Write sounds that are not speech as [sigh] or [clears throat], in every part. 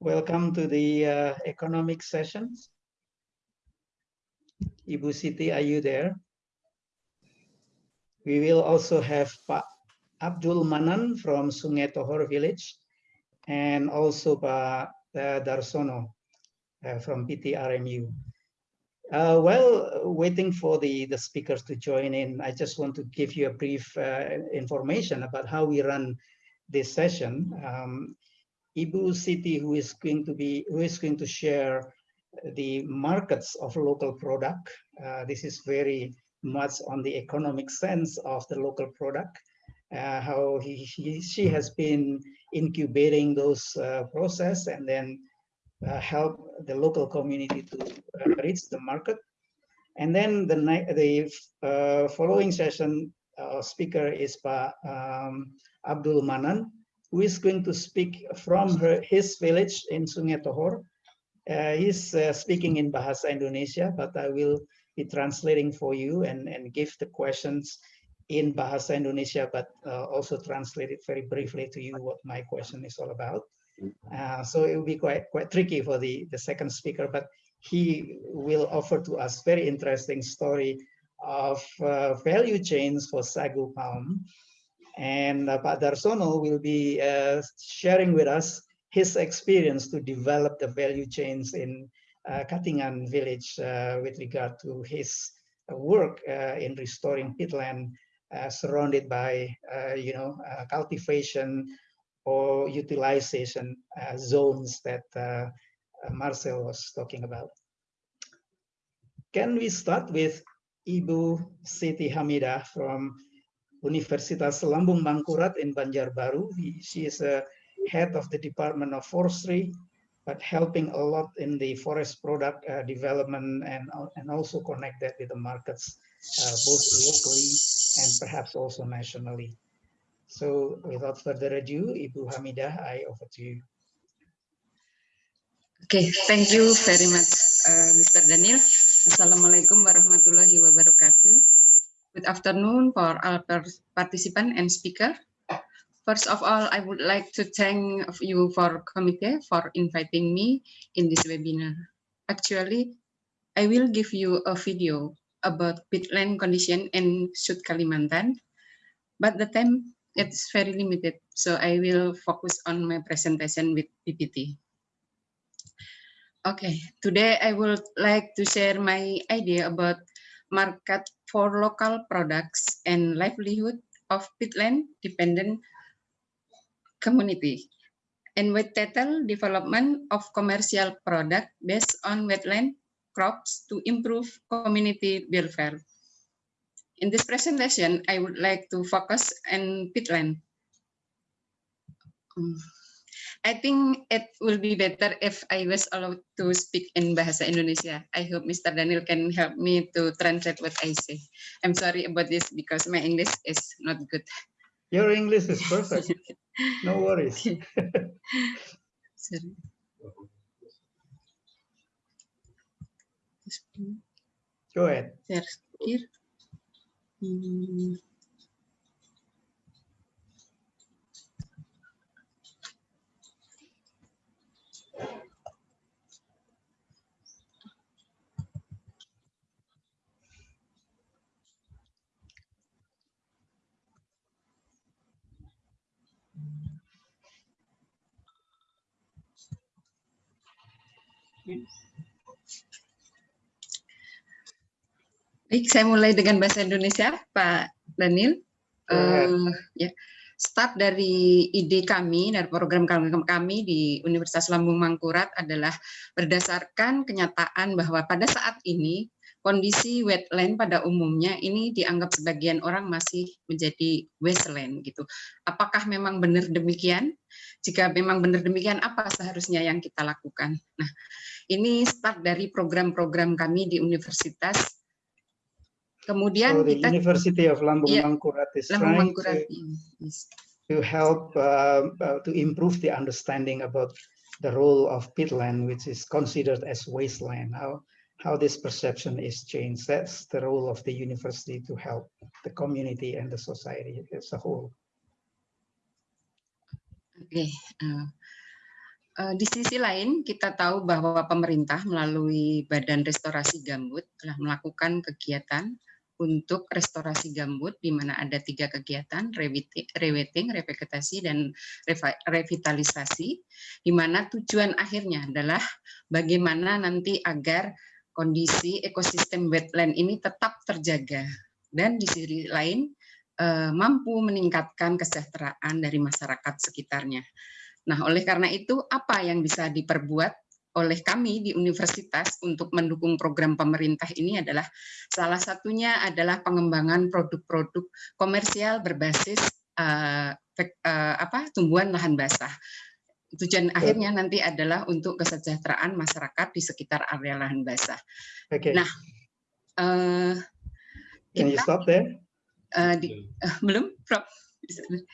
Welcome to the uh, economic sessions. Ibu Siti, are you there? We will also have Pak Abdul Manan from Sungai Tohor village and also Pak uh, Darsono uh, from PTRMU. Uh, while waiting for the, the speakers to join in, I just want to give you a brief uh, information about how we run this session. Um, Ibu Siti who is going to be, who is going to share the markets of local product. Uh, this is very much on the economic sense of the local product. Uh, how he, he, she has been incubating those uh, process and then uh, help the local community to uh, reach the market. And then the, the uh, following session speaker is Pa um, Abdul Manan, who is going to speak from her, his village in Sungai Tohor. Uh, he's uh, speaking in Bahasa Indonesia, but I will be translating for you and, and give the questions in Bahasa Indonesia, but uh, also translate it very briefly to you what my question is all about. Uh, so it will be quite quite tricky for the, the second speaker, but he will offer to us very interesting story of uh, value chains for sagu palm and uh, Pak Darsono will be uh, sharing with us his experience to develop the value chains in uh, Katingan village uh, with regard to his work uh, in restoring peatland uh, surrounded by, you know, cultivation or utilization zones that Marcel was talking about. Can we start with Ibu Siti Hamida from Universitas Lambung Mangkurat in Banjarbaru. She is a head of the Department of Forestry, but helping a lot in the forest product uh, development and, and also connected with the markets, uh, both locally and perhaps also nationally. So without further ado, Ibu Hamidah, I offer to you. Okay, thank you very much, uh, Mr. Daniel. Assalamualaikum warahmatullahi wabarakatuh. Good afternoon for all participants and speaker. First of all, I would like to thank you for committee for inviting me in this webinar. Actually, I will give you a video about peatland condition in South Kalimantan, but the time it's very limited, so I will focus on my presentation with PPT. Okay, today I would like to share my idea about market for local products and livelihood of peatland dependent community and with title development of commercial product based on wetland crops to improve community welfare. In this presentation, I would like to focus on peatland. Mm. I think it will be better if I was allowed to speak in Bahasa Indonesia. I hope Mr. Daniel can help me to translate what I say. I'm sorry about this because my English is not good. Your English is perfect. [laughs] no worries. sorry. Go ahead. Hmm. Baik, saya mulai dengan bahasa Indonesia, Pak Daniel. Uh, ya, start dari ide kami dari program kami di Universitas Lambung Mangkurat adalah berdasarkan kenyataan bahwa pada saat ini kondisi wetland pada umumnya ini dianggap sebagian orang masih menjadi wasteland gitu. Apakah memang benar demikian? Jika memang benar demikian, apa seharusnya yang kita lakukan? Nah, ini start dari program-program kami di universitas. Kemudian so the kita University of Lambung yeah, Mangkurat is Lambung Mangkurat, to, yes. to help uh, uh, to improve the understanding about the role of peatland, which is considered as wasteland. How how this perception is changed. That's the role of the university to help the community and the society as a whole. Okay. Uh, Eh, di sisi lain, kita tahu bahwa pemerintah melalui Badan Restorasi Gambut telah melakukan kegiatan untuk restorasi gambut, di mana ada tiga kegiatan, rewetting, revegetasi, dan revitalisasi, di mana tujuan akhirnya adalah bagaimana nanti agar kondisi ekosistem wetland ini tetap terjaga. Dan di sisi lain, eh, mampu meningkatkan kesejahteraan dari masyarakat sekitarnya. Nah, oleh karena itu, apa yang bisa diperbuat oleh kami di universitas untuk mendukung program pemerintah ini adalah salah satunya adalah pengembangan produk-produk komersial berbasis uh, uh, apa tumbuhan lahan basah. Tujuan akhirnya nanti adalah untuk kesejahteraan masyarakat di sekitar area lahan basah. Okay. Nah, uh, Can you stop there? Uh, di, uh, [laughs] belum, Prof. [laughs]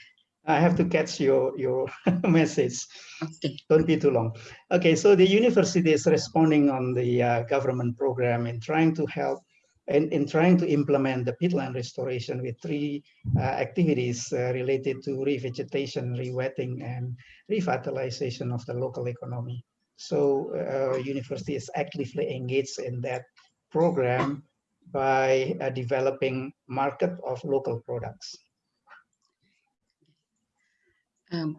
I have to catch your, your [laughs] message. Okay. Don't be too long. Okay, so the university is responding on the uh, government program in trying to help and in, in trying to implement the peatland restoration with three uh, activities uh, related to revegetation, rewetting, and revitalization of the local economy. So uh, university is actively engaged in that program by uh, developing market of local products.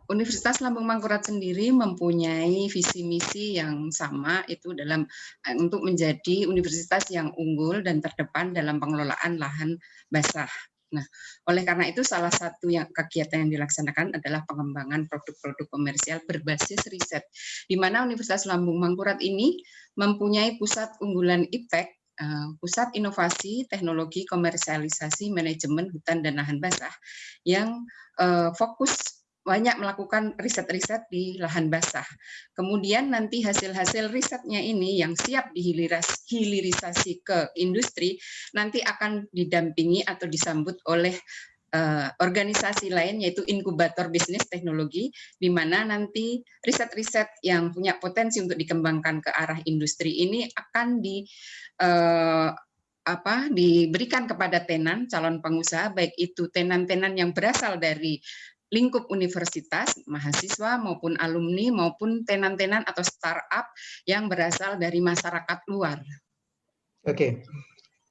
Universitas Lambung Mangkurat sendiri mempunyai visi misi yang sama itu dalam eh, untuk menjadi universitas yang unggul dan terdepan dalam pengelolaan lahan basah. Nah, oleh karena itu salah satu yang kegiatan yang dilaksanakan adalah pengembangan produk-produk komersial berbasis riset, di mana Universitas Lambung Mangkurat ini mempunyai pusat unggulan IPTEK, Pusat Inovasi Teknologi Komersialisasi Manajemen Hutan dan Lahan Basah, yang eh, fokus banyak melakukan riset-riset di lahan basah. Kemudian nanti hasil-hasil risetnya ini yang siap dihilirisasi ke industri, nanti akan didampingi atau disambut oleh uh, organisasi lain yaitu inkubator bisnis teknologi di mana nanti riset-riset yang punya potensi untuk dikembangkan ke arah industri ini akan di uh, apa diberikan kepada tenan calon pengusaha baik itu tenan-tenan yang berasal dari lingkup universitas, mahasiswa maupun alumni maupun tenan-tenan atau startup yang berasal dari masyarakat luar. Okay.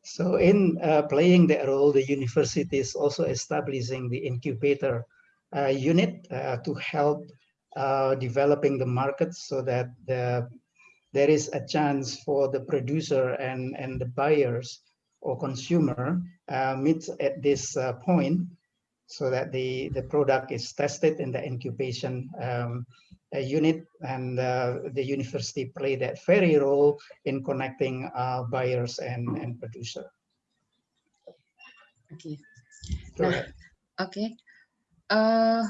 So in uh, playing that role, the university is also establishing the incubator uh, unit uh, to help uh, developing the market so that the, there is a chance for the producer and, and the buyers or consumer uh, meet at this point so that the, the product is tested in the incubation um, unit and uh, the university play that very role in connecting uh, buyers and, and producer. Oke. Okay. Nah, oke. Okay. Uh,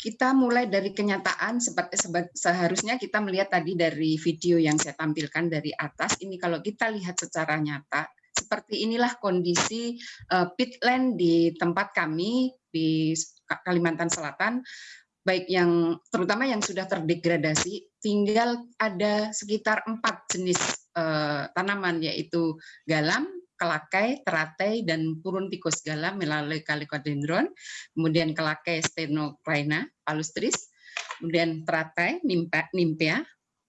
kita mulai dari kenyataan seperti seharusnya kita melihat tadi dari video yang saya tampilkan dari atas ini kalau kita lihat secara nyata seperti inilah kondisi uh, pitland di tempat kami di Kalimantan Selatan, baik yang terutama yang sudah terdegradasi, tinggal ada sekitar empat jenis uh, tanaman yaitu galam, kelakai, teratai, dan purun tikus galam melalui kalicodendron, kemudian kelakai stenoclina palustris, kemudian teratai, nimpea,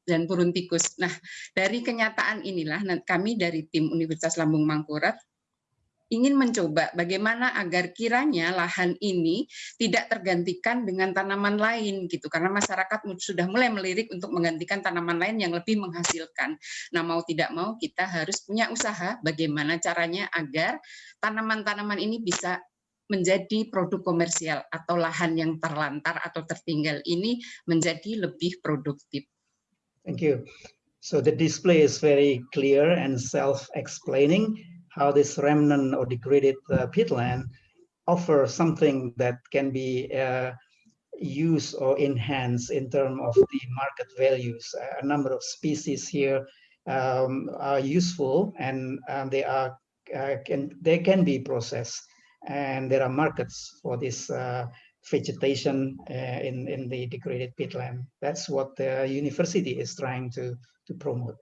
dan purun tikus. Nah, dari kenyataan inilah kami dari tim Universitas Lambung Mangkurat ingin mencoba bagaimana agar kiranya lahan ini tidak tergantikan dengan tanaman lain gitu karena masyarakat sudah mulai melirik untuk menggantikan tanaman lain yang lebih menghasilkan. Nah, mau tidak mau kita harus punya usaha bagaimana caranya agar tanaman-tanaman ini bisa menjadi produk komersial atau lahan yang terlantar atau tertinggal ini menjadi lebih produktif. Thank you. So the display is very clear and self-explaining how this remnant or degraded uh, peatland offer something that can be uh, used or enhanced in terms of the market values. A number of species here um, are useful and um, they are uh, can they can be processed and there are markets for this uh, vegetation uh, in, in the degraded peatland. That's what the university is trying to, to promote.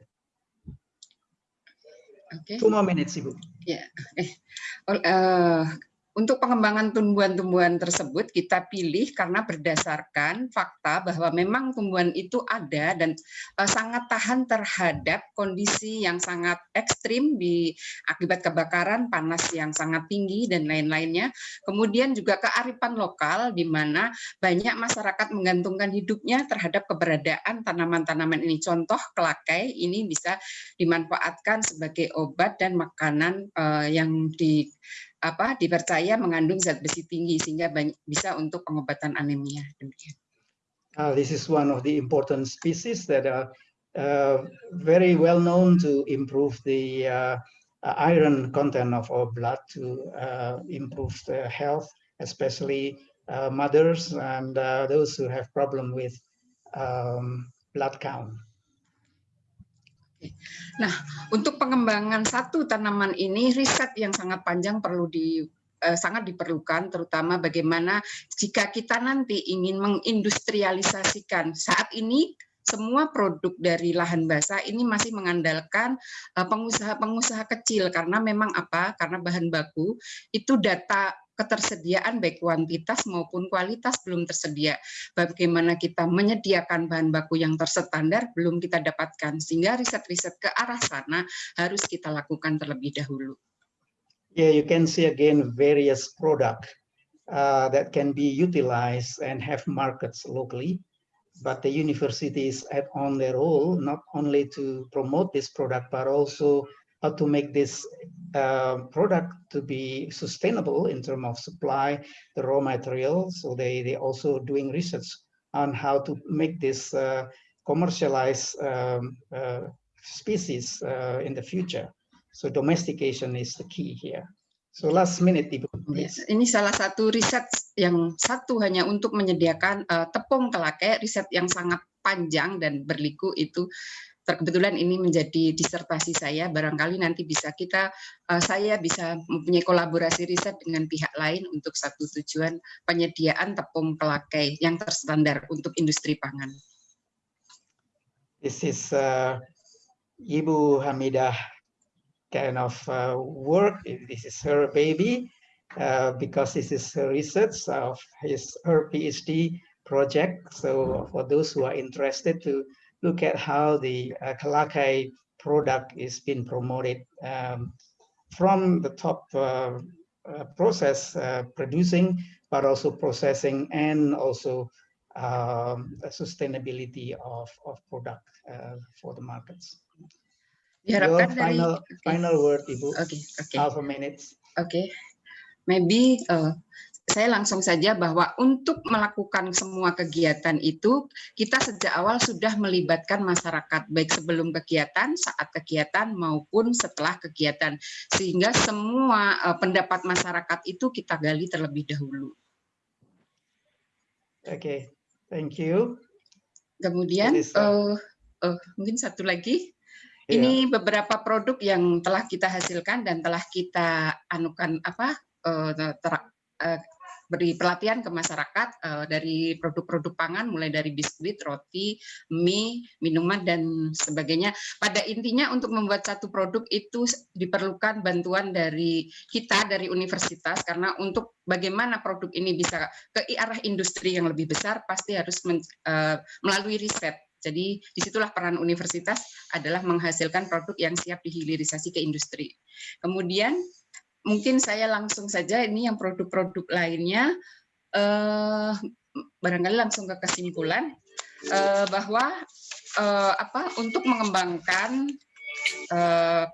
Okay. Two more minutes, Ibu. Yeah. uh, untuk pengembangan tumbuhan-tumbuhan tersebut kita pilih karena berdasarkan fakta bahwa memang tumbuhan itu ada dan uh, sangat tahan terhadap kondisi yang sangat ekstrim di akibat kebakaran, panas yang sangat tinggi dan lain-lainnya. Kemudian juga kearifan lokal di mana banyak masyarakat menggantungkan hidupnya terhadap keberadaan tanaman-tanaman ini. Contoh kelakai ini bisa dimanfaatkan sebagai obat dan makanan uh, yang di apa dipercaya mengandung zat besi tinggi sehingga banyak, bisa untuk pengobatan anemia. Demikian. Uh, this is one of the important species that are uh, very well known to improve the uh, uh iron content of our blood to uh, improve the health, especially uh, mothers and those who have problem with um, blood count. Nah, untuk pengembangan satu tanaman ini riset yang sangat panjang perlu di eh, sangat diperlukan terutama bagaimana jika kita nanti ingin mengindustrialisasikan. Saat ini semua produk dari lahan basah ini masih mengandalkan eh, pengusaha-pengusaha kecil. Karena memang apa? Karena bahan baku itu data ketersediaan baik kuantitas maupun kualitas belum tersedia. Bagaimana kita menyediakan bahan baku yang terstandar belum kita dapatkan, sehingga riset-riset ke arah sana harus kita lakukan terlebih dahulu. Yeah, you can see again various product uh, that can be utilized and have markets locally, but the universities add on their role not only to promote this product, but also how to make this uh, product to be sustainable in terms of supply, the raw materials. So they, they also doing research on how to make this uh, commercialized um, uh, species uh, in the future. So domestication is the key here. So last minute, Ibu. Yes, ini salah satu riset yang satu hanya untuk menyediakan uh, tepung kelakai, riset yang sangat panjang dan berliku itu kebetulan ini menjadi disertasi saya, barangkali nanti bisa kita, uh, saya bisa mempunyai kolaborasi riset dengan pihak lain untuk satu tujuan penyediaan tepung pelakai yang terstandar untuk industri pangan. This is uh, Ibu Hamidah kind of uh, work. This is her baby uh, because this is research of his her PhD project. So for those who are interested to look at how the uh, Kalakai product is being promoted um, from the top uh, uh, process uh, producing, but also processing and also um, sustainability of, of product uh, for the markets. Your final, okay. final word, Ibu. Okay, okay. Half a minute. Okay. Maybe uh, saya langsung saja bahwa untuk melakukan semua kegiatan itu kita sejak awal sudah melibatkan masyarakat baik sebelum kegiatan, saat kegiatan maupun setelah kegiatan sehingga semua uh, pendapat masyarakat itu kita gali terlebih dahulu. Oke, okay. thank you. Kemudian uh, uh, mungkin satu lagi. Yeah. Ini beberapa produk yang telah kita hasilkan dan telah kita anukan apa uh, ter, uh, beri pelatihan ke masyarakat uh, dari produk-produk pangan mulai dari biskuit, roti, mie, minuman dan sebagainya. Pada intinya untuk membuat satu produk itu diperlukan bantuan dari kita dari universitas karena untuk bagaimana produk ini bisa ke arah industri yang lebih besar pasti harus men, uh, melalui riset. Jadi di situlah peran universitas adalah menghasilkan produk yang siap dihilirisasi ke industri. Kemudian mungkin saya langsung saja ini yang produk-produk lainnya eh, barangkali langsung ke kesimpulan eh, bahwa eh, apa untuk mengembangkan eh,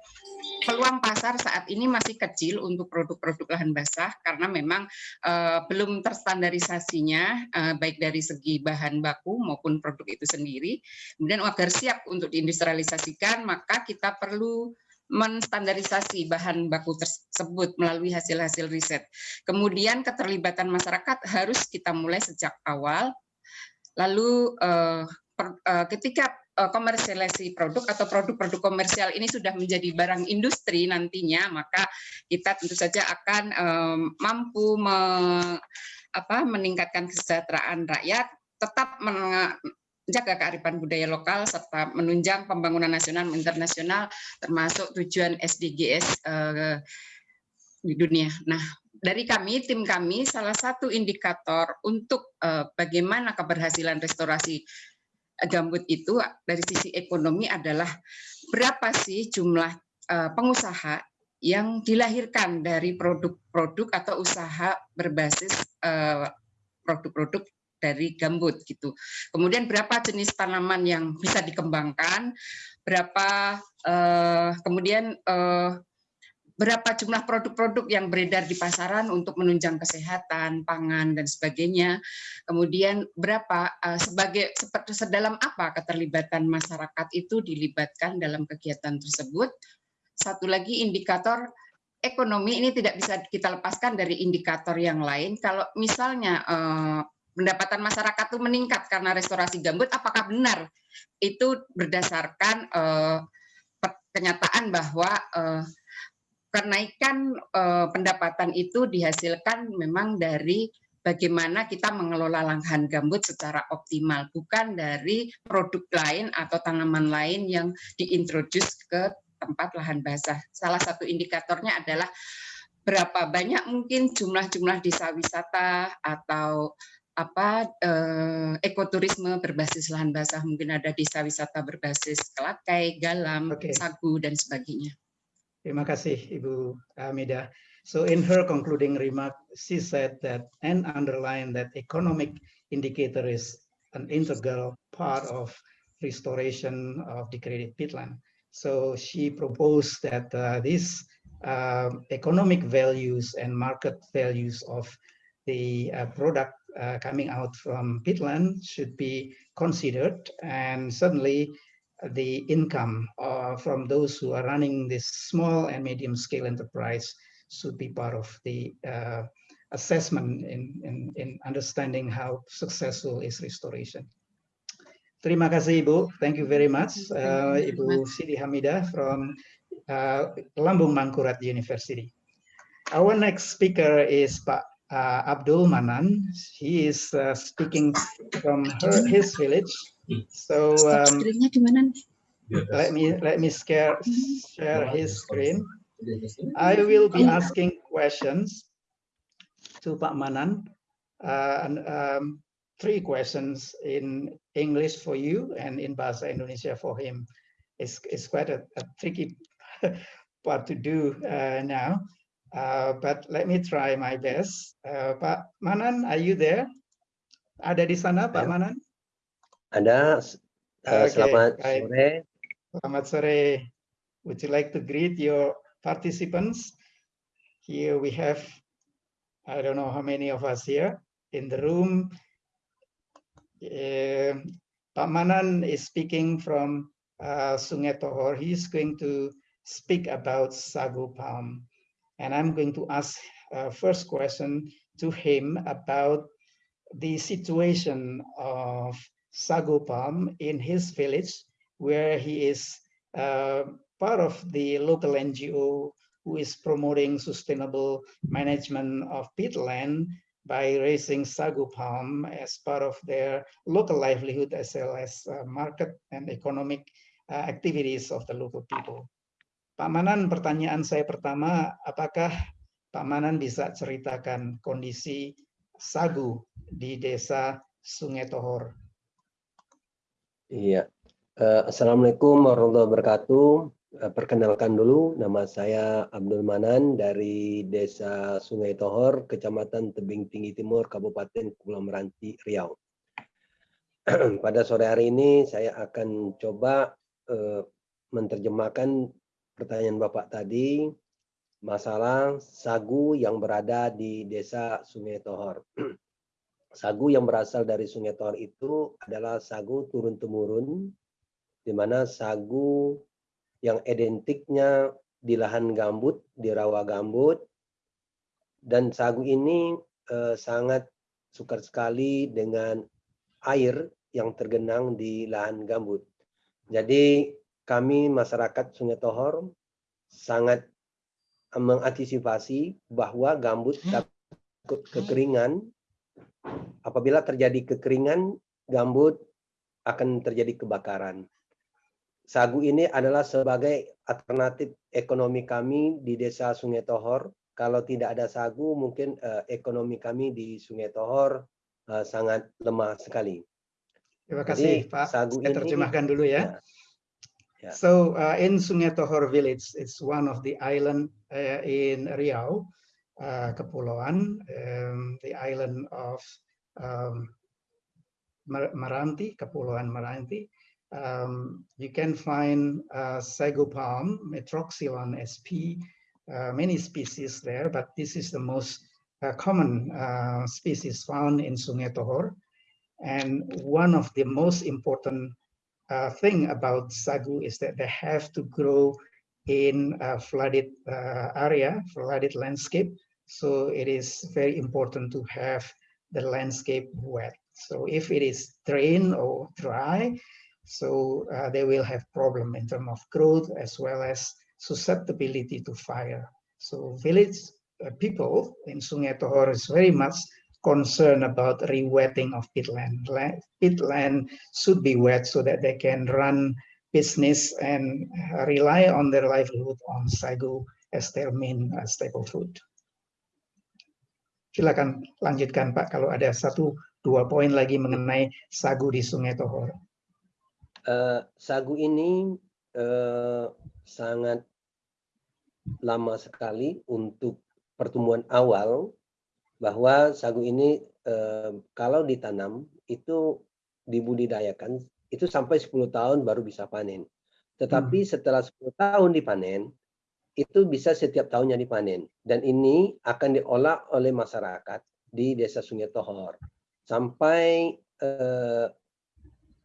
peluang pasar saat ini masih kecil untuk produk-produk lahan basah karena memang uh, belum terstandarisasinya uh, baik dari segi bahan baku maupun produk itu sendiri. Kemudian agar siap untuk diindustrialisasikan maka kita perlu menstandarisasi bahan baku tersebut melalui hasil-hasil riset. Kemudian keterlibatan masyarakat harus kita mulai sejak awal. Lalu eh, eh, ketika eh, komersialisasi produk atau produk-produk komersial ini sudah menjadi barang industri nantinya, maka kita tentu saja akan mampu meningkatkan kesejahteraan rakyat, tetap menjaga kearifan budaya lokal serta menunjang pembangunan nasional dan internasional termasuk tujuan SDGs uh, di dunia. Nah, dari kami, tim kami, salah satu indikator untuk uh, bagaimana keberhasilan restorasi gambut itu dari sisi ekonomi adalah berapa sih jumlah uh, pengusaha yang dilahirkan dari produk-produk atau usaha berbasis produk-produk dari gambut gitu. Kemudian berapa jenis tanaman yang bisa dikembangkan, berapa uh, kemudian uh, berapa jumlah produk-produk yang beredar di pasaran untuk menunjang kesehatan, pangan dan sebagainya. Kemudian berapa uh, sebagai seperti sedalam apa keterlibatan masyarakat itu dilibatkan dalam kegiatan tersebut. Satu lagi indikator ekonomi ini tidak bisa kita lepaskan dari indikator yang lain. Kalau misalnya uh, pendapatan masyarakat itu meningkat karena restorasi gambut, apakah benar itu berdasarkan uh, kenyataan bahwa uh, kenaikan uh, pendapatan itu dihasilkan memang dari bagaimana kita mengelola lahan gambut secara optimal, bukan dari produk lain atau tanaman lain yang diintroduce ke tempat lahan basah. Salah satu indikatornya adalah berapa banyak mungkin jumlah-jumlah desa wisata atau apa eh, ekoturisme berbasis lahan basah mungkin ada desa wisata berbasis kelakai, galam, okay. sagu dan sebagainya. Terima kasih Ibu Amida. So in her concluding remark, she said that and underline that economic indicator is an integral part of restoration of degraded peatland. So she proposed that uh, these uh, economic values and market values of the uh, product uh, coming out from peatland should be considered and certainly the income uh, from those who are running this small and medium scale enterprise should be part of the uh, assessment in, in, in understanding how successful is restoration. Terima kasih Ibu, thank you very much uh, Ibu Siti Hamida from uh, Lambung Mangkurat University. Our next speaker is Pak uh, Abdul Manan. He is uh, speaking from her, his village. So um, let me let me share share his screen. I will be asking questions to Pak Manan, uh, and, um, three questions in English for you and in Bahasa Indonesia for him. It's, it's quite a, a tricky [laughs] part to do uh, now. Uh, but let me try my best. Uh, Pak Manan, are you there? Ada di sana, Pak Manan? Ada. Uh, okay. Selamat sore. Selamat sore. Would you like to greet your participants? Here we have, I don't know how many of us here in the room. Uh, Pak Manan is speaking from uh, Sungai Tohor. He's going to speak about sagu palm. And I'm going to ask uh, first question to him about the situation of sagu palm in his village, where he is uh, part of the local NGO who is promoting sustainable management of peatland by raising sagu palm as part of their local livelihood as well as uh, market and economic uh, activities of the local people. Pak Manan, pertanyaan saya pertama, apakah Pak Manan bisa ceritakan kondisi sagu di desa Sungai Tohor? Iya. Uh, Assalamualaikum warahmatullahi wabarakatuh. Uh, perkenalkan dulu, nama saya Abdul Manan dari Desa Sungai Tohor, Kecamatan Tebing Tinggi Timur, Kabupaten Kepulauan Meranti, Riau. [clears throat] Pada sore hari ini saya akan coba uh, menerjemahkan pertanyaan Bapak tadi, masalah sagu yang berada di desa Sungai Tohor. [clears throat] sagu yang berasal dari Sungai Tohor itu adalah sagu turun-temurun, di mana sagu yang identiknya di lahan gambut, di rawa gambut, dan sagu ini eh, sangat suka sekali dengan air yang tergenang di lahan gambut. Jadi kami masyarakat Sungai Tohor sangat mengantisipasi bahwa gambut hmm. takut kekeringan. Apabila terjadi kekeringan, gambut akan terjadi kebakaran. Sagu ini adalah sebagai alternatif ekonomi kami di desa Sungai Tohor kalau tidak ada sagu mungkin uh, ekonomi kami di Sungai Tohor uh, sangat lemah sekali. Terima kasih Jadi, Pak. sagu Saya ini- terjemahkan dulu ya. Ya. So uh, in Tohor village, it's one of the island uh, in Riau, uh, Kepulauan, um, the island of um, Mer- Meranti, Kepulauan Meranti. Um, you can find uh, sago palm, Metroxylon sp, uh, many species there, but this is the most uh, common uh, species found in Sungai Tohor. And one of the most important uh, thing about sagu is that they have to grow in a flooded uh, area, flooded landscape. So it is very important to have the landscape wet. So if it is drain or dry, so uh, they will have problem in terms of growth as well as susceptibility to fire. So village uh, people in Sungai Tohor is very much concerned about rewetting of peatland. Land, peatland should be wet so that they can run business and uh, rely on their livelihood on sagu as their main uh, staple food. Silakan lanjutkan Pak kalau ada satu dua poin lagi mengenai sagu di Sungai Tohor. Eh, sagu ini eh, sangat lama sekali untuk pertumbuhan awal bahwa sagu ini eh, kalau ditanam itu dibudidayakan itu sampai 10 tahun baru bisa panen. Tetapi setelah 10 tahun dipanen itu bisa setiap tahunnya dipanen dan ini akan diolah oleh masyarakat di Desa Sungai Tohor sampai eh,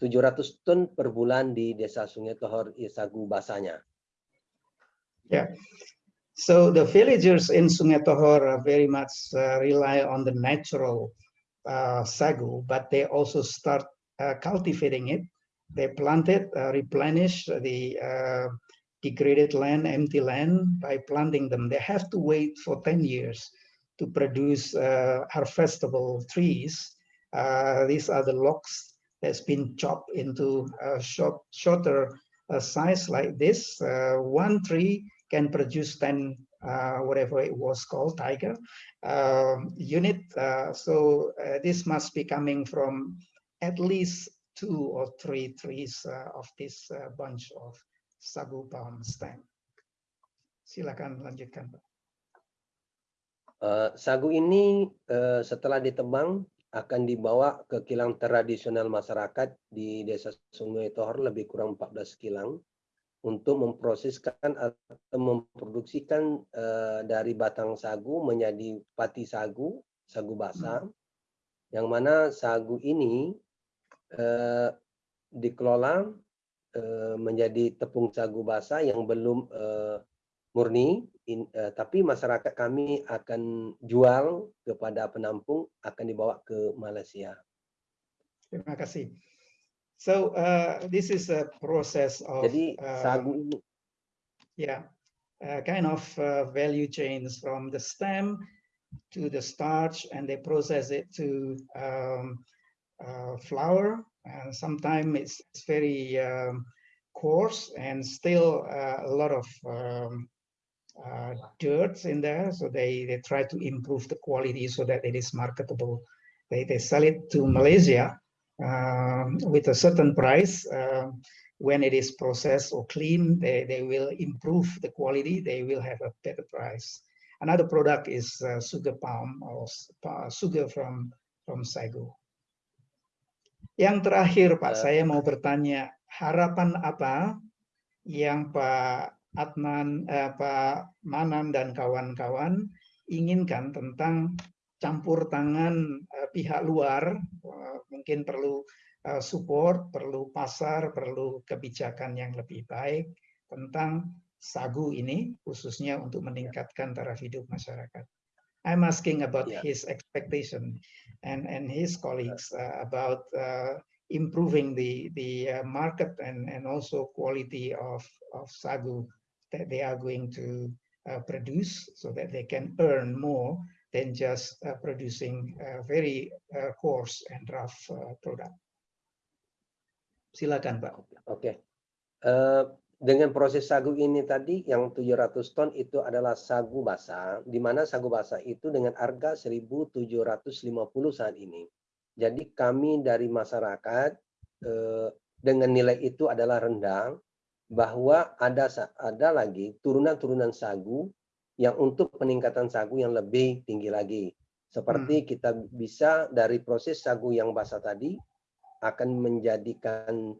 700 ton per bulan di Desa Sungai Tohor ya, sagu basahnya. So the villagers in Sungai Tohor very much uh, rely on the natural uh, sagu, but they also start uh, cultivating it. They plant it, replenish the degraded land, empty land by planting them. They have to wait for 10 years to produce uh, harvestable trees. Uh, these are the logs that's been chopped into a short, shorter uh, size like this. One tree can produce 10 uh, whatever it was called tiger uh, unit. Uh, so uh, this must be coming from at least two or three trees uh, of this uh, bunch of sagu palm stem. Silakan lanjutkan Pak. Sagu ini setelah ditebang akan dibawa ke kilang tradisional masyarakat di Desa Sungai Tohor lebih kurang 14 kilang untuk memproseskan atau memproduksikan eh, dari batang sagu menjadi pati sagu, sagu basah, yang mana sagu ini eh, dikelola eh, menjadi tepung sagu basah yang belum murni, in- tapi masyarakat kami akan jual kepada penampung akan dibawa ke Malaysia. terima kasih so uh, this is a process of Jadi uh, sagu ini yeah, uh, kind of uh, value chains from the stem to the starch, and they process it to um, uh, flour. And sometimes it's, it's very um, coarse and still uh, a lot of um, uh, dirt in there. So they, they try to improve the quality so that it is marketable. They, they sell it to Malaysia with a certain price. um, when it is processed or clean, they, they will improve the quality, they will have a better price. Another product is uh, sugar palm or sugar from from sagu. Yang terakhir Pak, Eh. saya mau bertanya, harapan apa yang Pak Adnan, eh, Pak Manan dan kawan-kawan inginkan tentang campur tangan eh, pihak luar, eh, mungkin perlu uh, support, perlu pasar, perlu kebijakan yang lebih baik tentang sagu ini, khususnya untuk meningkatkan taraf hidup masyarakat. I'm asking about Yeah. his expectation and and his colleagues uh, about uh, improving the the uh, market and and also quality of of sagu that they are going to uh, produce so that they can earn more than just uh, producing a very uh, coarse and rough uh, product. Silakan Pak. Oke. Eh, dengan proses sagu ini tadi yang 700 ton itu adalah sagu basah, di mana sagu basah itu dengan harga 1.750 saat ini. Jadi kami dari masyarakat eh, dengan nilai itu adalah rendah, bahwa ada ada lagi turunan-turunan sagu yang untuk peningkatan sagu yang lebih tinggi lagi. Seperti hmm. kita bisa dari proses sagu yang basah tadi akan menjadikan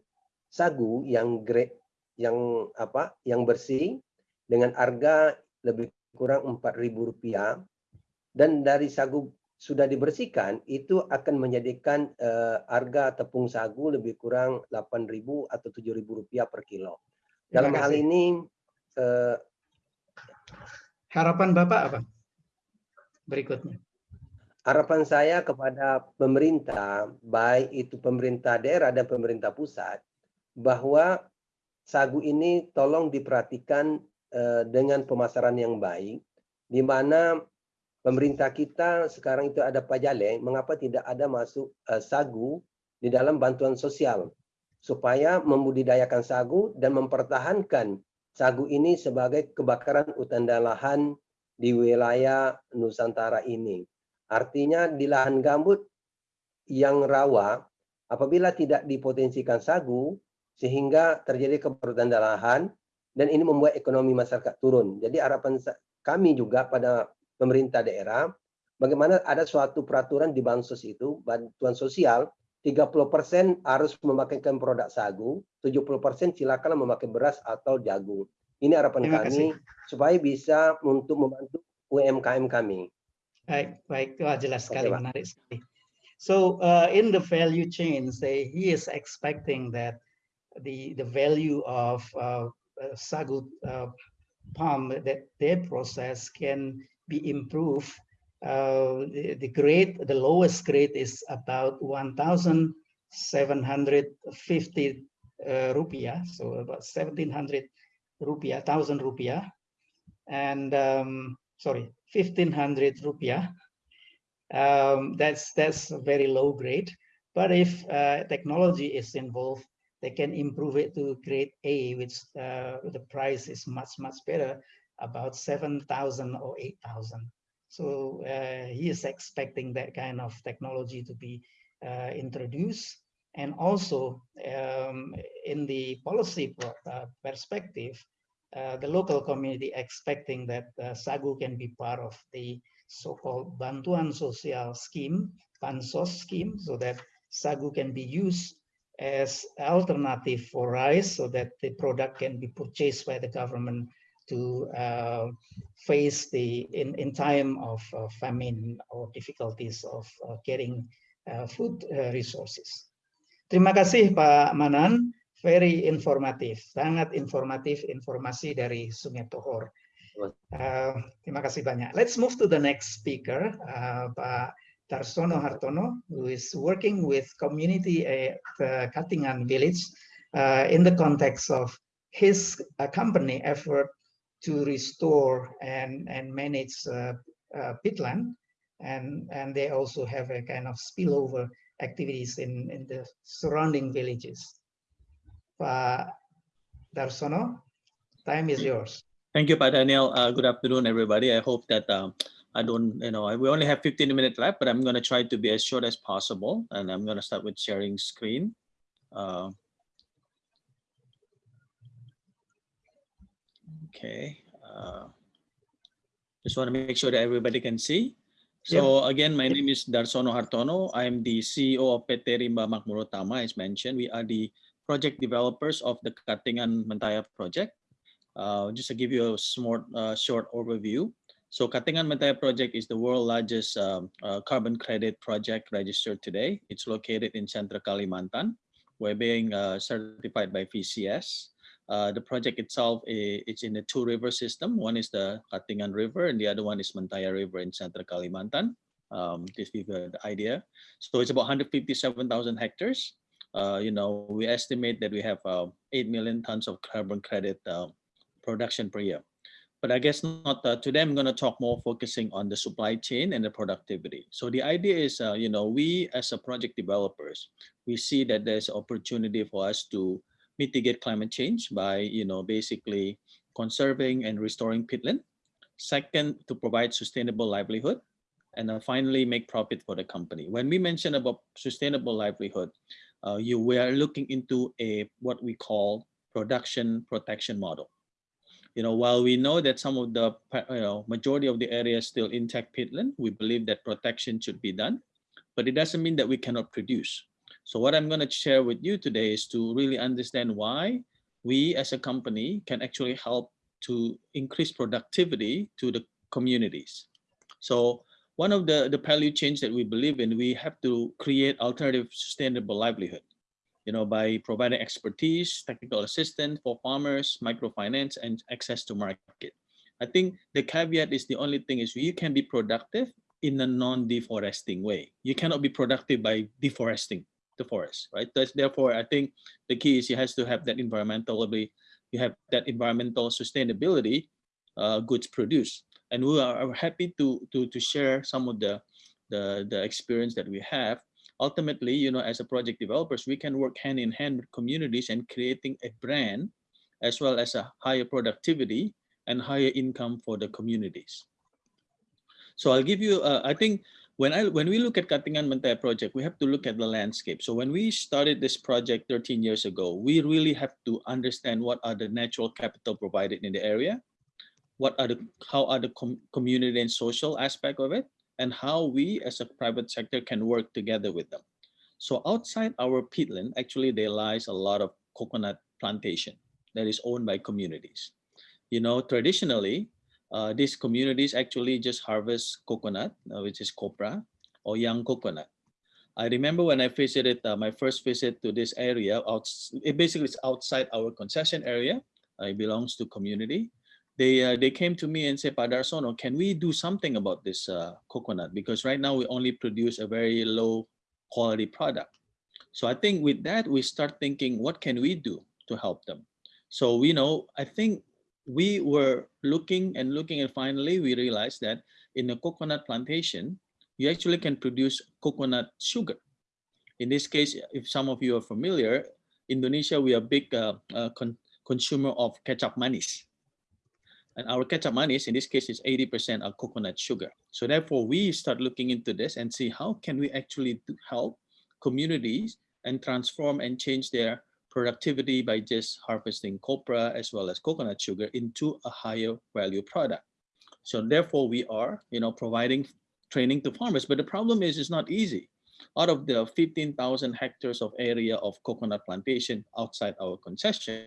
sagu yang grade yang apa yang bersih dengan harga lebih kurang Rp4.000 dan dari sagu sudah dibersihkan itu akan menjadikan uh, harga tepung sagu lebih kurang 8.000 atau 7.000 rupiah per kilo. Dalam hal ini uh, harapan Bapak apa? Berikutnya. Harapan saya kepada pemerintah, baik itu pemerintah daerah dan pemerintah pusat, bahwa sagu ini tolong diperhatikan uh, dengan pemasaran yang baik, di mana pemerintah kita sekarang itu ada pajale, mengapa tidak ada masuk uh, sagu di dalam bantuan sosial supaya membudidayakan sagu dan mempertahankan sagu ini sebagai kebakaran hutan dan lahan di wilayah Nusantara ini. Artinya di lahan gambut yang rawa, apabila tidak dipotensikan sagu, sehingga terjadi kebakaran dan lahan, dan ini membuat ekonomi masyarakat turun. Jadi harapan kami juga pada pemerintah daerah, bagaimana ada suatu peraturan di bansos itu, bantuan sosial, 30% harus memakaikan produk sagu, 70% silakan memakai beras atau jagung. Ini harapan kami kasih. supaya bisa untuk membantu UMKM kami. Baik, baik, Wah, jelas sekali, okay, menarik sekali. So uh, in the value chain, say he is expecting that the the value of uh, sagu uh, palm that their process can be improved. Uh, the, grade, the lowest grade is about 1,750 uh, rupiah, so about 1,700 rupiah, 1,000 rupiah, and um, sorry, 1,500 rupiah. Um, that's that's a very low grade. But if uh, technology is involved, they can improve it to grade A, which uh, the price is much much better about 7,000 or 8,000. So uh, he is expecting that kind of technology to be uh, introduced. And also um, in the policy uh, perspective, uh, the local community expecting that uh, SAGU can be part of the so-called Bantuan Sosial scheme, Bansos scheme, so that SAGU can be used as alternative for rice so that the product can be purchased by the government to uh, face the in, in time of uh, famine or difficulties of uh, getting uh, food uh, resources. Terima kasih Pak Manan, very informatif, sangat informatif informasi dari Sungai Tohor. Uh, terima kasih banyak. Let's move to the next speaker, Pak Darsono Hartono, who is working with community at Katingan village in the context of his company effort to restore and, and manage uh, uh, peatland. And, and they also have a kind of spillover activities in, in the surrounding villages. Pak Darsono, time is yours. Thank you, Pak Daniel. Uh, good afternoon, everybody. I hope that um, I don't, you know, we only have 15 minutes left, but I'm going to try to be as short as possible. And I'm going to start with sharing screen. Uh, Okay. Uh, just want to make sure that everybody can see. So yep. again, my name is Darsono Hartono. I am the CEO of PT Rimba Makmur Utama, as mentioned. We are the project developers of the Katingan Mentaya project. Uh, just to give you a smart, uh, short overview. So Katingan Mentaya project is the world's largest um, uh, carbon credit project registered today. It's located in Central Kalimantan. We're being uh, certified by VCS. Uh, the project itself is in a two river system. One is the Katingan River and the other one is Mentaya River in Central Kalimantan. Um, give you the idea. So it's about 157,000 hectares. Uh, you know, we estimate that we have uh, 8 million tons of carbon credit uh, production per year. But I guess not uh, today, I'm going to talk more focusing on the supply chain and the productivity. So the idea is, uh, you know, we as a project developers, we see that there's opportunity for us to mitigate climate change by, you know, basically conserving and restoring peatland. Second, to provide sustainable livelihood. And then finally, make profit for the company. When we mention about sustainable livelihood, uh, you we are looking into a what we call production protection model. You know, while we know that some of the you know majority of the area is still intact peatland, we believe that protection should be done, but it doesn't mean that we cannot produce. So what I'm going to share with you today is to really understand why we as a company can actually help to increase productivity to the communities. So one of the, the value change that we believe in, we have to create alternative sustainable livelihood, you know, by providing expertise, technical assistance for farmers, microfinance, and access to market. I think the caveat is the only thing is you can be productive in a non-deforesting way. You cannot be productive by deforesting the forest, right? That's therefore, I think the key is you has to have that environmentally, you have that environmental sustainability uh, goods produced. And we are happy to to to share some of the the the experience that we have. Ultimately you know as a project developers we can work hand in hand with communities and creating a brand as well as a higher productivity and higher income for the communities. So i'll give you uh, i think when i when we look at katingan mentaya project we have to look at the landscape. So when we started this project 13 years ago we really have to understand what are the natural capital provided in the area what are the how are the com community and social aspect of it and how we as a private sector can work together with them. So outside our peatland actually there lies a lot of coconut plantation that is owned by communities. You know traditionally uh, these communities actually just harvest coconut uh, which is copra or young coconut I remember when I visited uh, my first visit to this area, out, it basically is outside our concession area. Uh, it belongs to community they uh, they came to me and said, Pak Darsono, can we do something about this coconut? Because right now we only produce a very low quality product. So I think with that, we start thinking, what can we do to help them? So, we know, I think we were looking and looking and finally we realized that in a coconut plantation, you actually can produce coconut sugar. In this case, if some of you are familiar, Indonesia, we are big uh, uh, con consumer of ketchup manis. And our ketchup manis, in this case, is 80% of coconut sugar. So therefore, we start looking into this and see how can we actually help communities and transform and change their productivity by just harvesting copra as well as coconut sugar into a higher value product. So therefore, we are you know, providing training to farmers. But the problem is it's not easy. Out of the 15,000 hectares of area of coconut plantation outside our concession,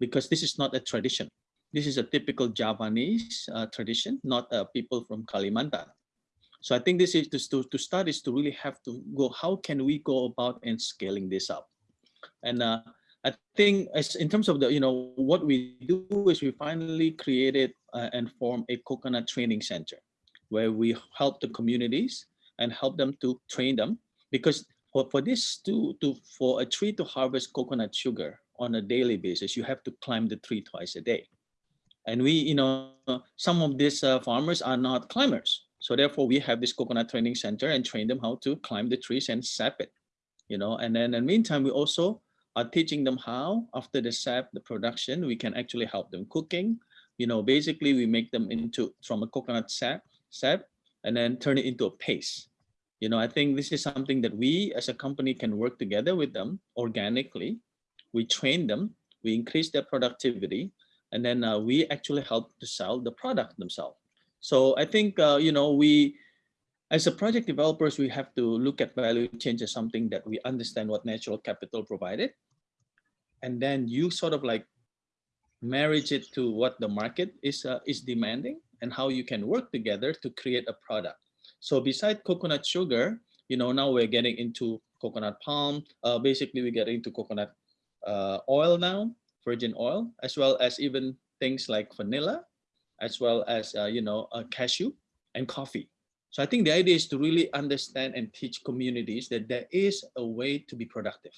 because this is not a tradition. This is a typical Javanese uh, tradition, not uh, people from Kalimantan. So I think this is to, to start is to really have to go, how can we go about and scaling this up? And uh, I think as in terms of the, you know, what we do is we finally created uh, and form a coconut training center where we help the communities and help them to train them because for, for this to, to, for a tree to harvest coconut sugar, on a daily basis, you have to climb the tree twice a day. And we, you know, some of these uh, farmers are not climbers. So therefore we have this coconut training center and train them how to climb the trees and sap it, you know, and then in the meantime, we also are teaching them how after the sap, the production, we can actually help them cooking. You know, basically we make them into from a coconut sap, sap and then turn it into a paste. You know, I think this is something that we as a company can work together with them organically we train them, we increase their productivity, and then uh, we actually help to sell the product themselves. So I think, uh, you know, we, as a project developers, we have to look at value change as something that we understand what natural capital provided. And then you sort of like marriage it to what the market is, uh, is demanding and how you can work together to create a product. So beside coconut sugar, you know, now we're getting into coconut palm. Uh, basically, we get into coconut uh, oil now, virgin oil, as well as even things like vanilla, as well as, uh, you know, uh, cashew and coffee. So I think the idea is to really understand and teach communities that there is a way to be productive.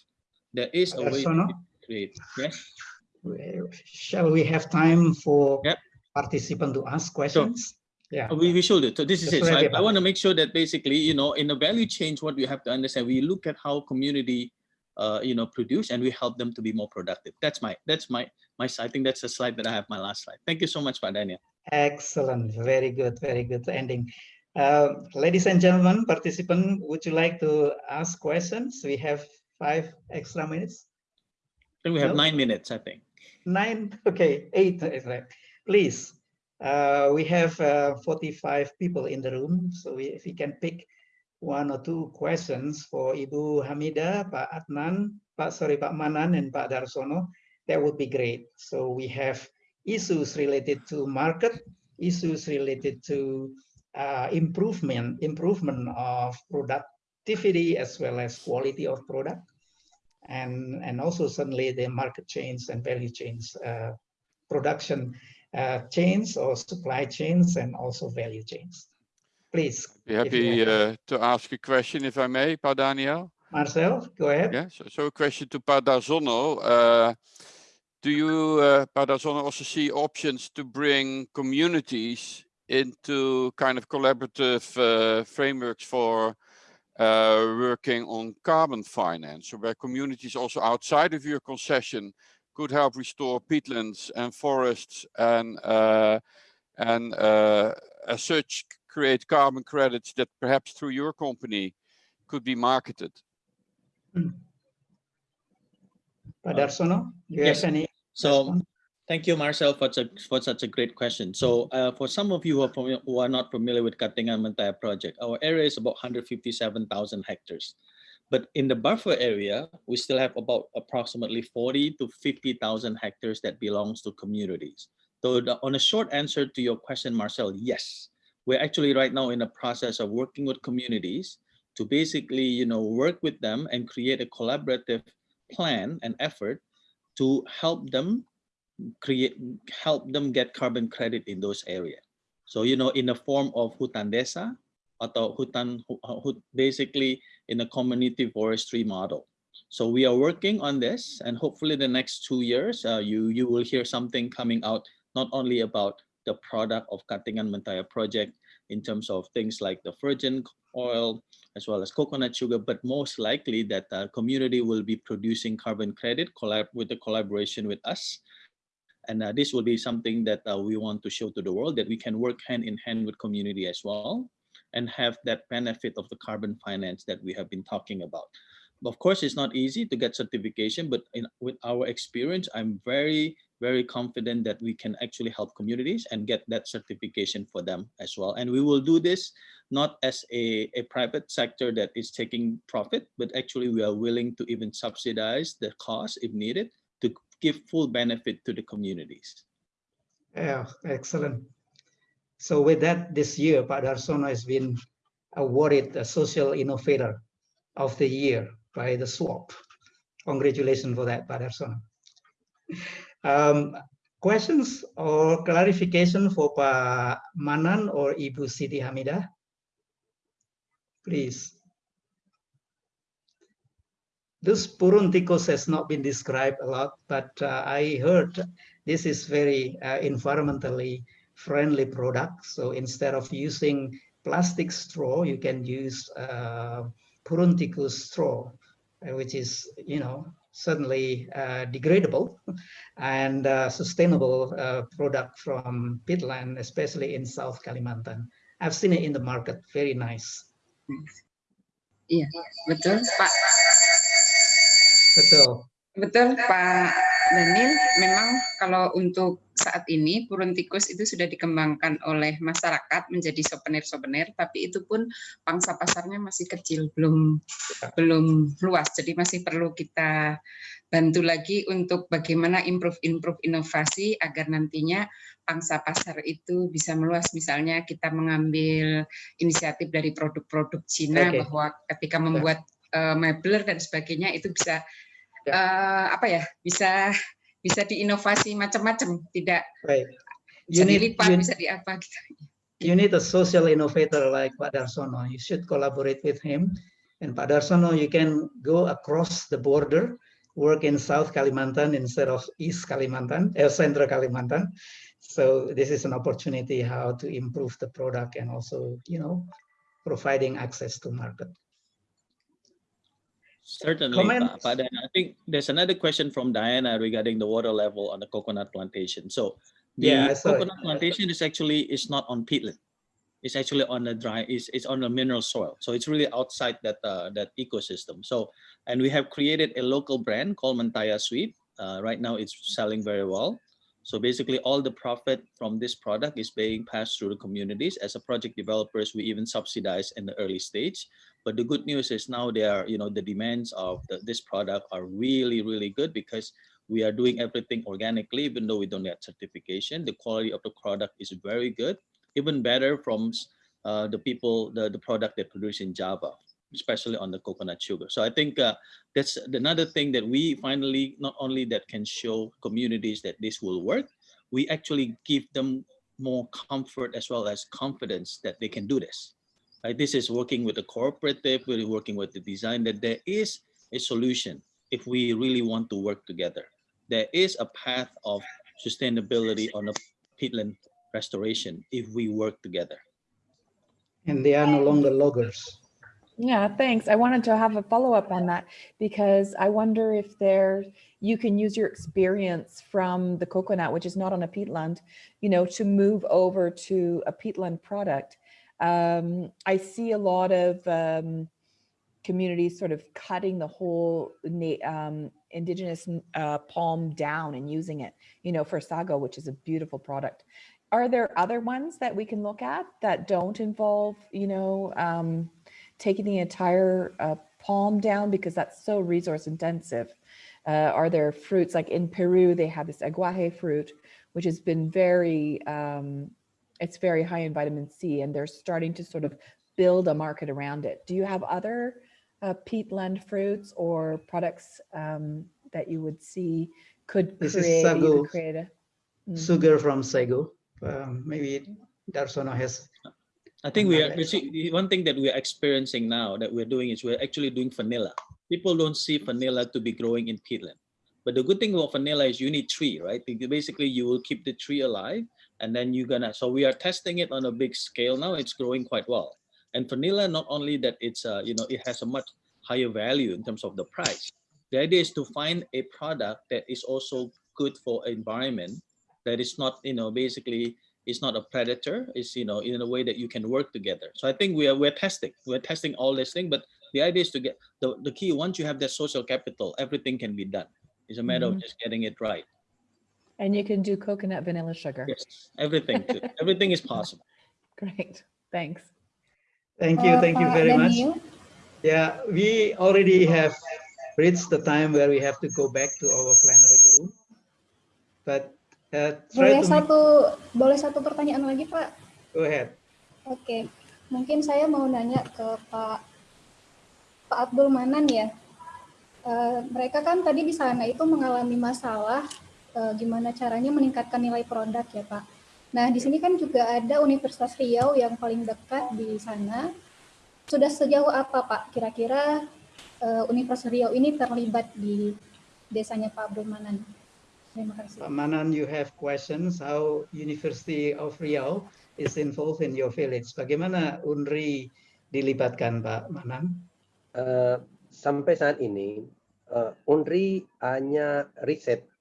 There is a way to create. Yes. Shall we have time for yep. participant to ask questions? Yeah. We, we should do. So this is it. So I, I want to make sure that basically, you know, in the value change, what we have to understand, we look at how community uh, you know, produce and we help them to be more productive. That's my, that's my, my, I think that's the slide that I have, my last slide. Thank you so much, Pak Daniel. Excellent. Very good. Very good ending. Uh, ladies and gentlemen, participant, would you like to ask questions? We have five extra minutes. We have No? nine minutes, I think. Nine, [laughs] okay, eight, is right. Please, uh, we have uh, 45 people in the room, so we, if we can pick one or two questions for Ibu Hamida, Pak Adnan, Pak, sorry, Pak Manan and Pak Darsono, that would be great. So we have issues related to market, issues related to uh, improvement, improvement of productivity as well as quality of product and and also certainly the market chains and value chains, uh, production uh, chains or supply chains, and also value chains. Please, Be happy uh, to ask a question if I may, Pa Daniel. Marcel, go ahead. Yeah, so, so a question to Pa Darsono. Uh, do you, uh, Pa also see options to bring communities into kind of collaborative uh, frameworks for uh, working on carbon finance, so where communities also outside of your concession could help restore peatlands and forests and uh, and uh, as such create carbon credits that perhaps through your company could be marketed. Pak do you Yes. have any? So? Thank you, Marcel, for such, for such a great question. So uh, for some of you who are, who are not familiar with Katingan Mentaya project, our area is about 157,000 hectares. But in the buffer area, we still have about approximately 40 to 50,000 hectares that belongs to communities. So the, on a short answer to your question, Marcel, yes. We're actually right now in the process of working with communities to basically, you know, work with them and create a collaborative plan and effort to help them create help them get carbon credit in those areas. So you know, in the form of hutan desa atau hutan hu- basically in a community forestry model. So we are working on this, and hopefully the next two years, uh, you you will hear something coming out not only about the product of Katingan Mentaya project in terms of things like the virgin oil as well as coconut sugar, but most likely that uh, community will be producing carbon credit collab with the collaboration with us and uh, this will be something that uh, we want to show to the world that we can work hand in hand with community as well and have that benefit of the carbon finance that we have been talking about. Of course, it's not easy to get certification, but in, with our experience, I'm very, very confident that we can actually help communities and get that certification for them as well. And we will do this not as a, a private sector that is taking profit, but actually we are willing to even subsidize the cost if needed to give full benefit to the communities. Yeah, excellent. So with that, this year, Pak Darsono has been awarded the Social Innovator of the Year by the Schwab. Congratulations for that, Pak Darsono. Um, questions or clarification for Pak Manan or Ibu Siti Hamidah? Please. This Purun tikus has not been described a lot, but uh, I heard this is very uh, environmentally friendly product. So instead of using plastic straw, you can use uh, straw, uh, which is, you know, certainly uh, degradable and uh, sustainable uh, product from peatland, especially in South Kalimantan. I've seen it in the market, very nice. Iya, betul Pak. Betul. Betul Pak Daniel, memang kalau untuk saat ini Puruntikus itu sudah dikembangkan oleh masyarakat menjadi souvenir-souvenir, tapi itu pun pangsa pasarnya masih kecil, belum belum luas. Jadi masih perlu kita bantu lagi untuk bagaimana improve-improve inovasi agar nantinya pangsa pasar itu bisa meluas. Misalnya kita mengambil inisiatif dari produk-produk Cina Oke. bahwa ketika membuat eh, mebler dan sebagainya itu bisa Eh, apa ya bisa bisa diinovasi macam-macam tidak Right. You bisa need- dilipat you- bisa di apa gitu you need a social innovator like Pak Darsono. You should collaborate with him. And Pak Darsono, you can go across the border, work in South Kalimantan instead of East Kalimantan, uh, Central Kalimantan. So this is an opportunity how to improve the product and also, you know, providing access to market. Certainly, Pa I think there's another question from Diana regarding the water level on the coconut plantation. So the Yeah, saw it. coconut plantation is actually is not on peatland. It's actually on the dry. It's, it's on a mineral soil. So it's really outside that uh, that ecosystem. So and we have created a local brand called Mantaya Sweet. Uh, right now, it's selling very well. So basically, all the profit from this product is being passed through the communities. As a project developers, we even subsidize in the early stage. But the good news is now they are, you know, the demands of the, this product are really, really good because we are doing everything organically, even though we don't get certification. The quality of the product is very good, even better from uh, the people, the, the product they produce in Java, especially on the coconut sugar. So I think uh, that's another thing that we finally, not only that can show communities that this will work, we actually give them more comfort as well as confidence that they can do this. Right? This is working with the cooperative, really working with the design that there is a solution if we really want to work together. There is a path of sustainability on the peatland restoration if we work together. And they are no longer loggers. Yeah, thanks. I wanted to have a follow-up on that because I wonder if there you can use your experience from the coconut, which is not on a peatland, you know, to move over to a peatland product. Um, I see a lot of um, communities sort of cutting the whole um, indigenous uh, palm down and using it, you know, for sago, which is a beautiful product. Are there other ones that we can look at that don't involve, you know, um, taking the entire uh, palm down because that's so resource intensive? Uh, are there fruits like in Peru, they have this aguaje fruit, which has been very, um, it's very high in vitamin C and they're starting to sort of build a market around it. Do you have other uh, peatland fruits or products um, that you would see could This create, you sago. create a, Mm. Sugar from sago. Um, maybe Darsono has. I think we are, you see, one thing that we are experiencing now that we're doing is we're actually doing vanilla. People don't see vanilla to be growing in peatland. But the good thing about vanilla is you need tree, right? Basically, you will keep the tree alive and then you're gonna, so we are testing it on a big scale now. It's growing quite well. And vanilla, not only that it's, uh, you know, it has a much higher value in terms of the price. The idea is to find a product that is also good for environment, that is not, you know, basically it's not a predator it's you know in a way that you can work together so i think we are we're testing we're testing all this thing but the idea is to get the, the key once you have that social capital everything can be done it's a matter Mhm. of just getting it right and you can do coconut vanilla sugar. yes everything too. [laughs] everything is possible Great, thanks. Thank you, Uh, thank you Pak very much. Yeah, we already have reached the time where we have to go back to our plenary room. But uh, try Boleh to make, satu boleh satu pertanyaan lagi Pak? go ahead. Oke, mungkin saya mau nanya ke Pak Pak Abdul Manan ya. Eh, mereka kan tadi di sana itu mengalami masalah eh, gimana caranya meningkatkan nilai produk ya Pak. Nah di sini kan juga ada Universitas Riau yang paling dekat di sana. Sudah sejauh apa Pak kira-kira eh, Universitas Riau ini terlibat di desanya Pak Abdul Manan? Terima kasih. Pak Manan, you have questions how University of Riau is involved in your village. Bagaimana UNRI dilibatkan, Pak Manan? Eh, sampai saat ini eh, UNRI hanya riset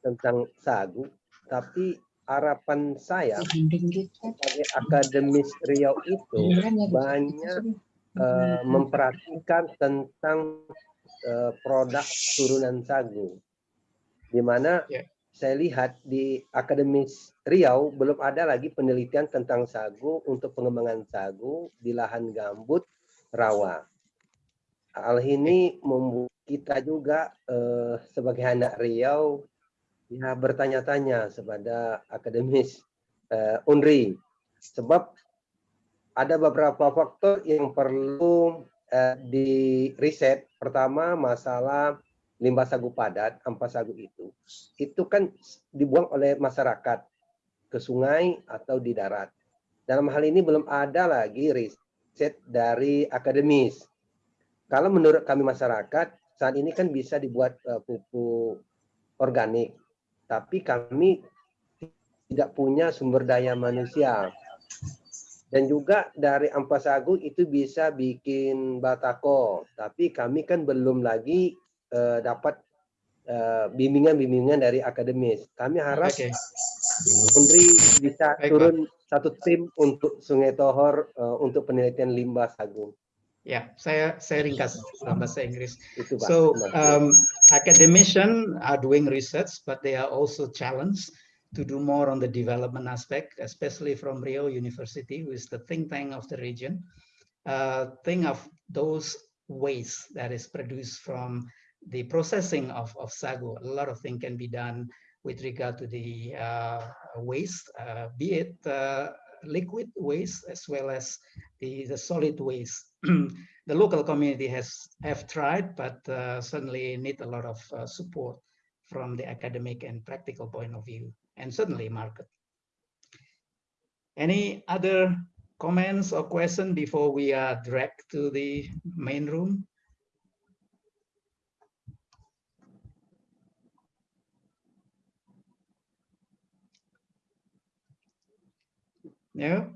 tentang sagu, tapi harapan saya sebagai akademis Riau itu banyak eh, memperhatikan tentang eh, produk turunan sagu, di mana Ya. saya lihat di akademis Riau belum ada lagi penelitian tentang sagu untuk pengembangan sagu di lahan gambut rawa. Hal ini membuat kita juga eh, sebagai anak Riau ya bertanya-tanya kepada akademis eh, UNRI sebab ada beberapa faktor yang perlu eh, di riset. Pertama masalah limbah sagu padat, ampas sagu itu. Itu kan dibuang oleh masyarakat ke sungai atau di darat. Dalam hal ini belum ada lagi riset dari akademis. Kalau menurut kami masyarakat, saat ini kan bisa dibuat eh, pupuk organik. Tapi kami tidak punya sumber daya manusia. Dan juga dari ampas sagu itu bisa bikin batako, tapi kami kan belum lagi uh, dapat eh, bimbingan-bimbingan uh, dari akademis. Kami harap okay. Undri bisa Baik, turun satu tim untuk Sungai Tohor uh, untuk penelitian limbah sagu. Ya, saya saya ringkas dalam bahasa Inggris. So, um, academicians are doing research, but they are also challenged to do more on the development aspect, especially from Riau University, who is the think tank of the region. Uh, think of those waste that is produced from the processing of, of sago. A lot of things can be done with regard to the uh, waste, uh, be it uh, liquid waste as well as the, the solid waste. [clears throat] the local community has have tried, but uh, certainly need a lot of uh, support from the academic and practical point of view, and certainly market. Any other comments or questions before we are dragged to the main room? No?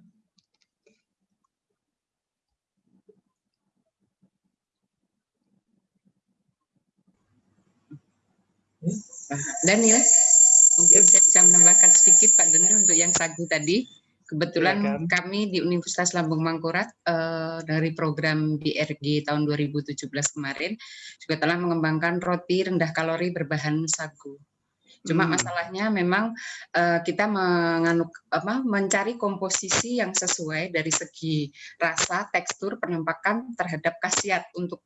Daniel, mungkin saya bisa menambahkan sedikit Pak Daniel untuk yang sagu tadi. Kebetulan ya, kami di Universitas Lambung Mangkurat eh, dari program DRG tahun 2017 kemarin juga telah mengembangkan roti rendah kalori berbahan sagu. Cuma hmm. masalahnya memang uh, kita menganuk apa mencari komposisi yang sesuai dari segi rasa, tekstur, penampakan terhadap khasiat untuk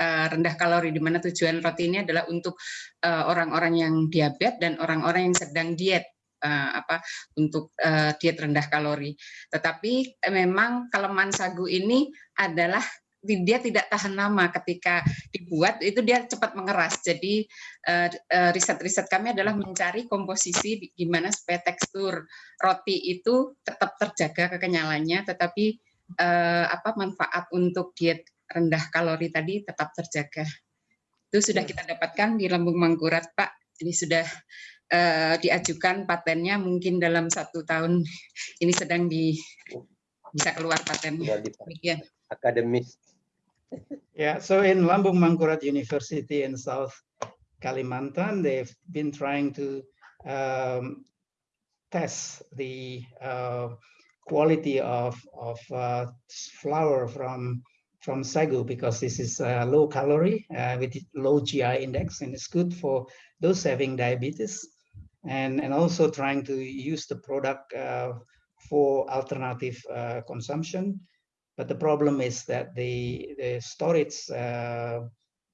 uh, rendah kalori di mana tujuan roti ini adalah untuk eh, orang-orang yang diabetes dan orang-orang yang sedang diet uh, apa untuk diet rendah kalori. Tetapi memang kelemahan sagu ini adalah dia tidak tahan lama ketika dibuat itu dia cepat mengeras jadi riset-riset kami adalah mencari komposisi gimana supaya tekstur roti itu tetap terjaga kekenyalannya tetapi apa manfaat untuk diet rendah kalori tadi tetap terjaga. Itu sudah kita dapatkan di Lambung Mangkurat, Pak. Ini sudah uh, diajukan patennya mungkin dalam satu tahun ini sedang di bisa keluar patennya. Demikian. Akademis. Yeah, so in Lambung Mangkurat University in South Kalimantan, they've been trying to um, test the uh, quality of of uh, flour from from sagu because this is uh, low calorie uh, with low GI index and it's good for those having diabetes and, and also trying to use the product uh, for alternative uh, consumption. But the problem is that the, the storage uh,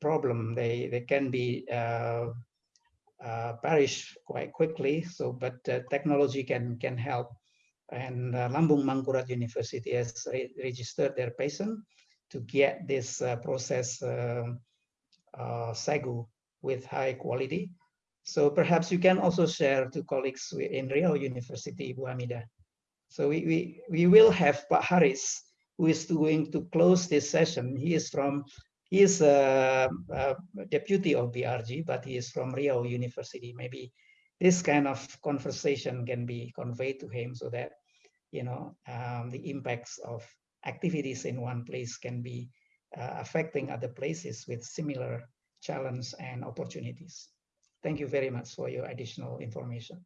problem, they, they can be uh, perish quite quickly. So, but technology can, can help. And Lambung Mangkurat University has re registered their patient to get this uh, process uh, uh, sagu with high quality. So perhaps you can also share to colleagues in Riau University, Bu Hamida. So we, we, we will have Pak Haris, who is going to close this session. He is from, he is a, a deputy of BRG, but he is from Riau University. Maybe this kind of conversation can be conveyed to him so that, you know, um, the impacts of activities in one place can be uh, affecting other places with similar challenge and opportunities. Thank you very much for your additional information.